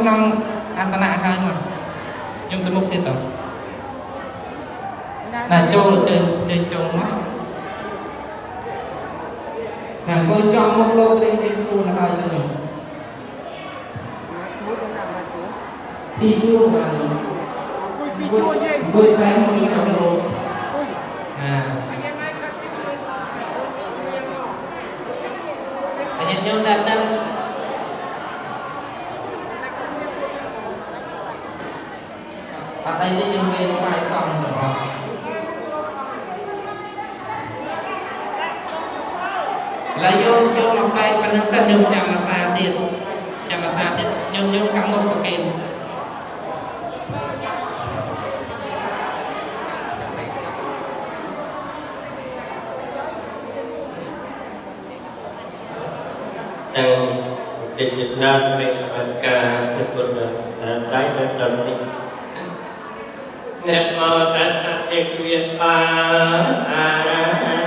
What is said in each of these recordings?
ក្នុងអាសនៈហើយមកខ្ញុំទៅមុខទៀតទៅណាចូលចេញចេញចូលមកណាអង្គុយចង់មុខលោករៀងរៀងខ្លួនហើយនឹងពីជួបានពីជួយេអង្គុយតែមកចូលលោកណាអញ្ញាខ្ញុំតែតាំងតីនេះយើងមានថ្វាយសង្ឃទាំងអស់ឡើយយើងយកមកបែកប៉ុណ្្នឹងសិនយើងចាំអាសាទៀតចាំអាសាទៀតយើងយើងកាំមុខប្រគេនទាំងកិច្ចណាស់នៃកម្មការពុទ្ធបរិស័ទតែតែដល់នេះត្រឹមមកតតេគ្មានបាអារហ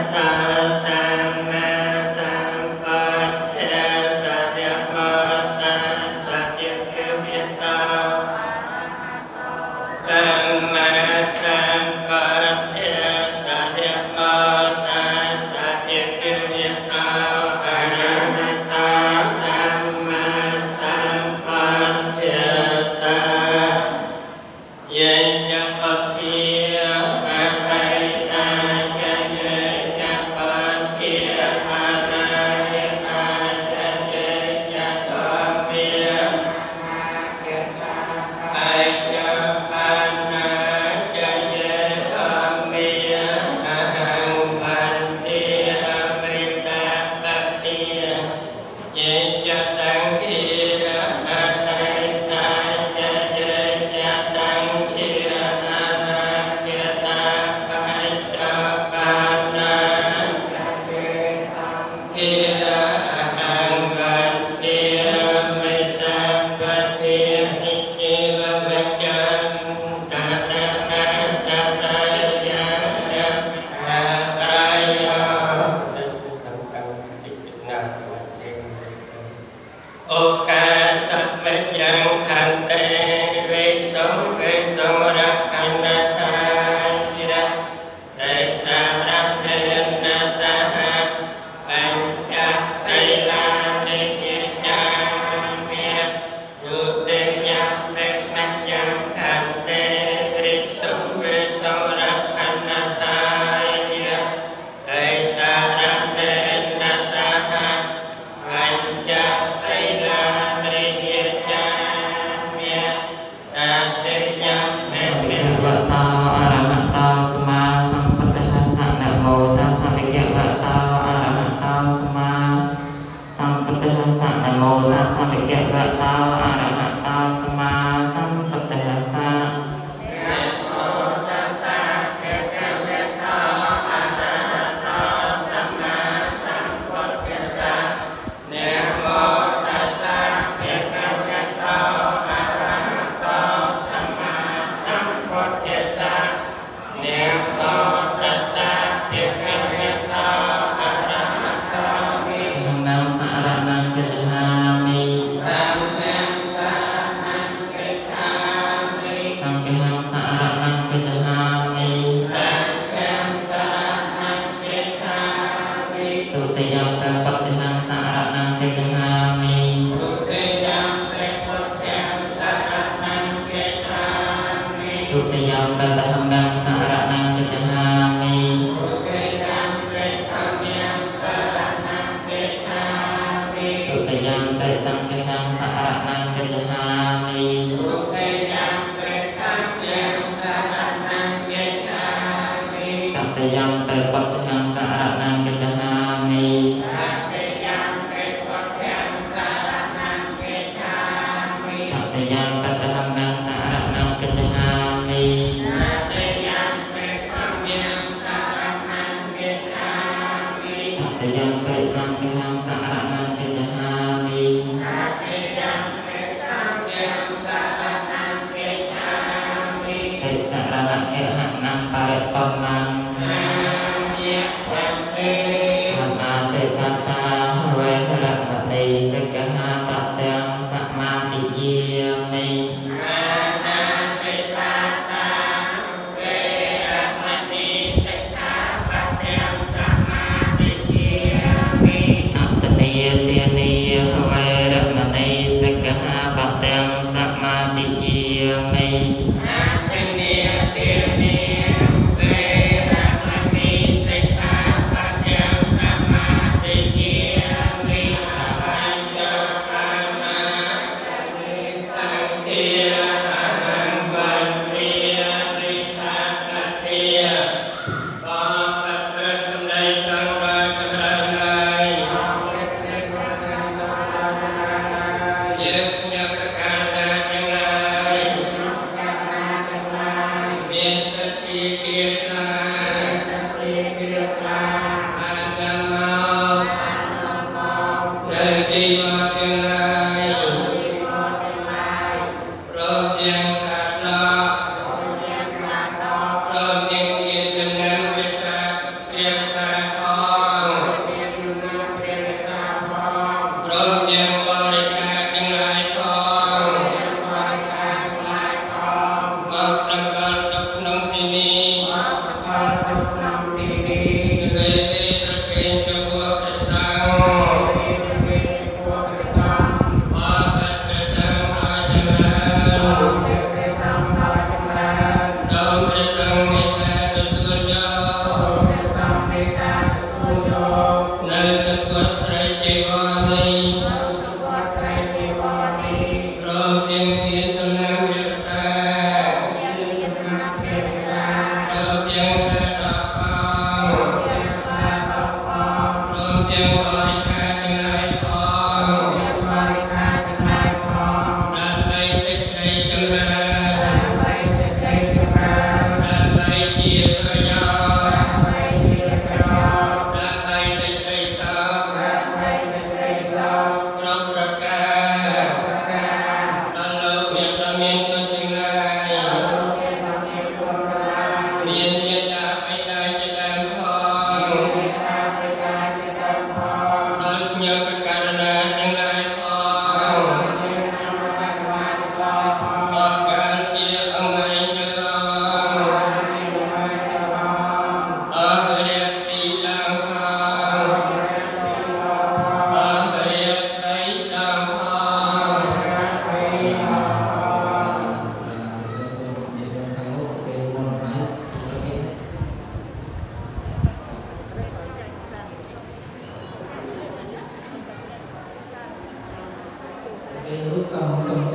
cái nỗi sầu sầu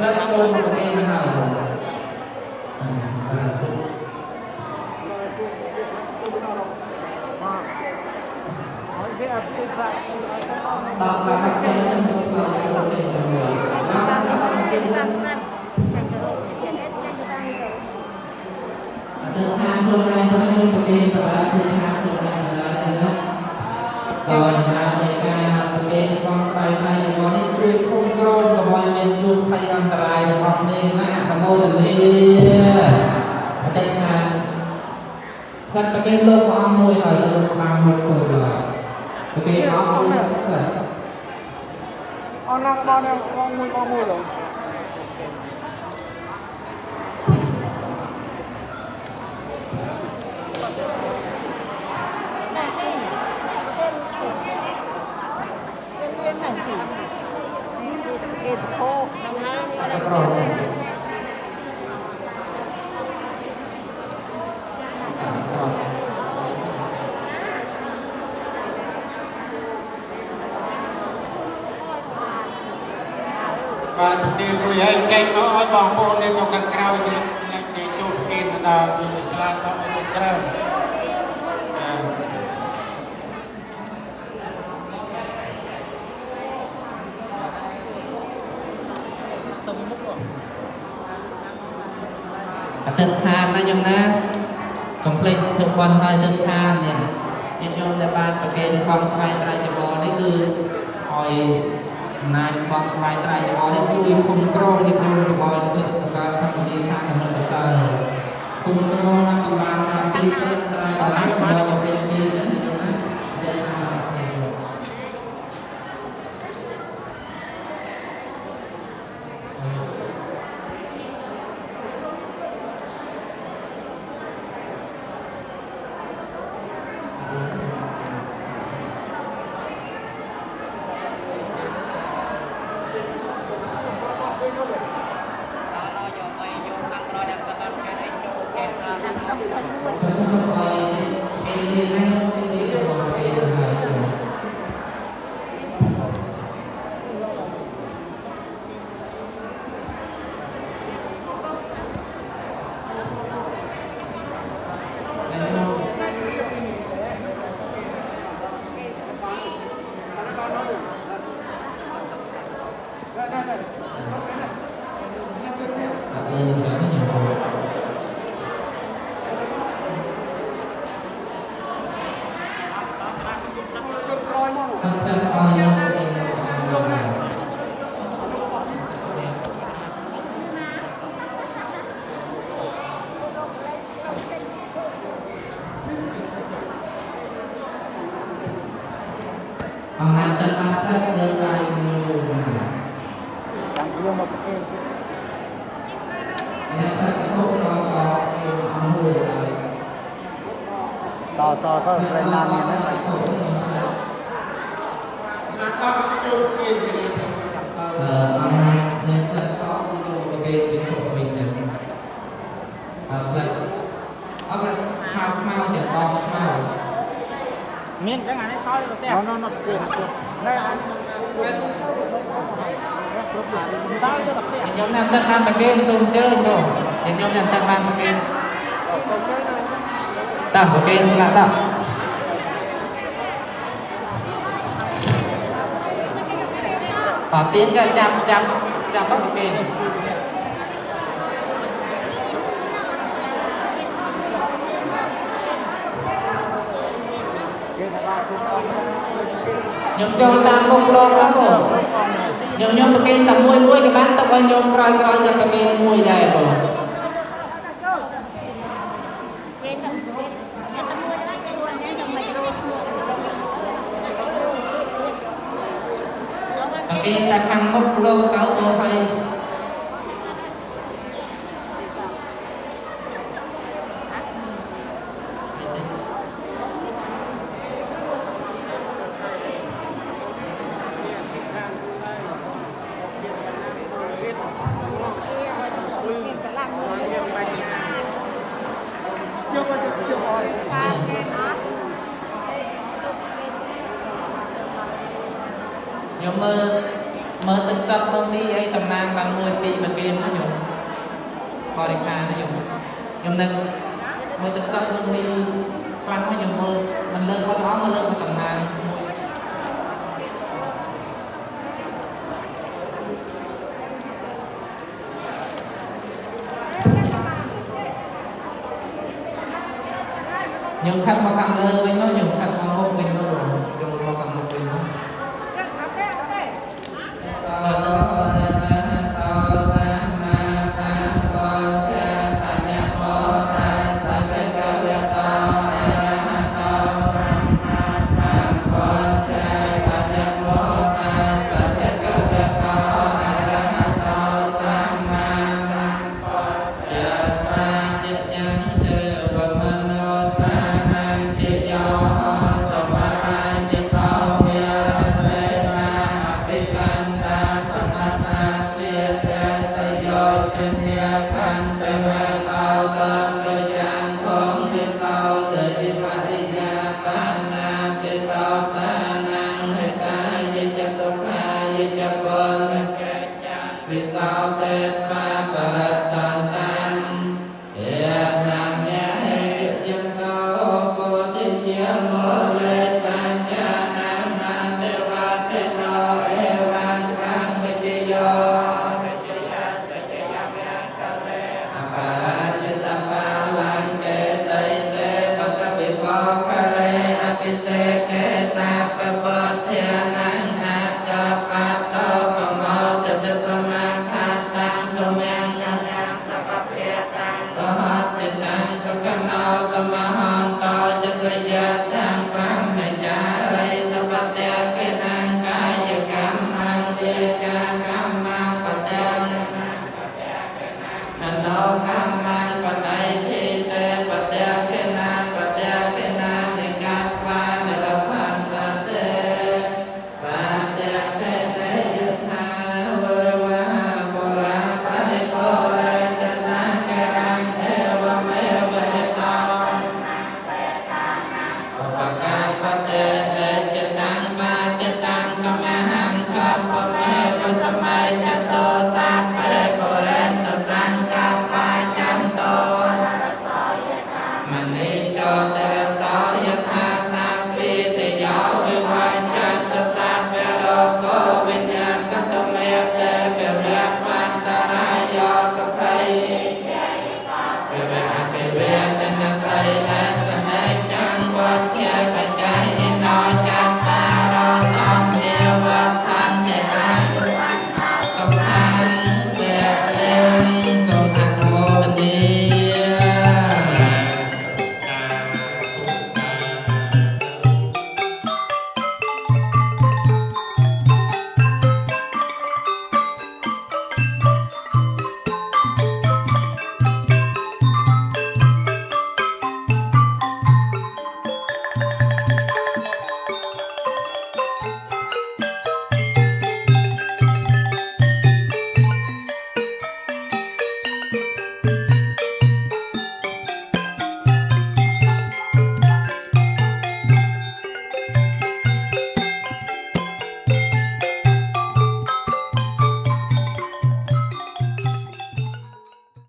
nam mô bổn sư hào Tạo ra hạnh phúc nhân dân và hạnh phúc nhân dân. Tạo ra hạnh phúc nhân dân. Thứ hai, hôm nay tôi nên một đêm và ba thứ hai. มาขโมยแต่ไม่อาจารย์มาแล้วก็เป็นโลกความมวยอะไรโลกความมวยคนอะไรก็เป็นเอาเอาเนี่ยเอานั่งบ้านเนี่ยมองมวยมองมวยหรอទិដ្ឋានណាញោមណាកុំភ្លេចធ្វើបន់ហើយទិដ្ឋាននេះញាតិញោមដែលបានប្រគេនស្បងស្វែងត្រៃចបនេះគឺឲ្យចំណាយស្បងស្វែងត្រៃចបនេះជួយគុំក្រញាតិញោមរបស់សិស្សបានកម្មវិធីខាងដំណើរសើគុំក្រណាពីបានតាមទីទៅត្រៃត្រៃរបស់ No, no, no. nhóm nam tân nam bạc kênh sông chơi rồi thì nhóm nam tân nam bạc kênh tạm bạc kênh sẽ tiến cho trăm trăm trăm bác bạc ខ្ញុំចូលតាមមុខលោកអើខ្ញុំខ្ញុំប្រគេនតែមួយមួយក៏បានទុកឲ្យខ្ញុំក្រោយក្រោយតែប្រគេនមួយដែរបងប្រគេនតែខាងមុខលោកអើបងយើងខិតមកខាងលើវិញមកយើងខិតមកមុខវិញមកយើងមកខាងមុខវិញមក atau kamu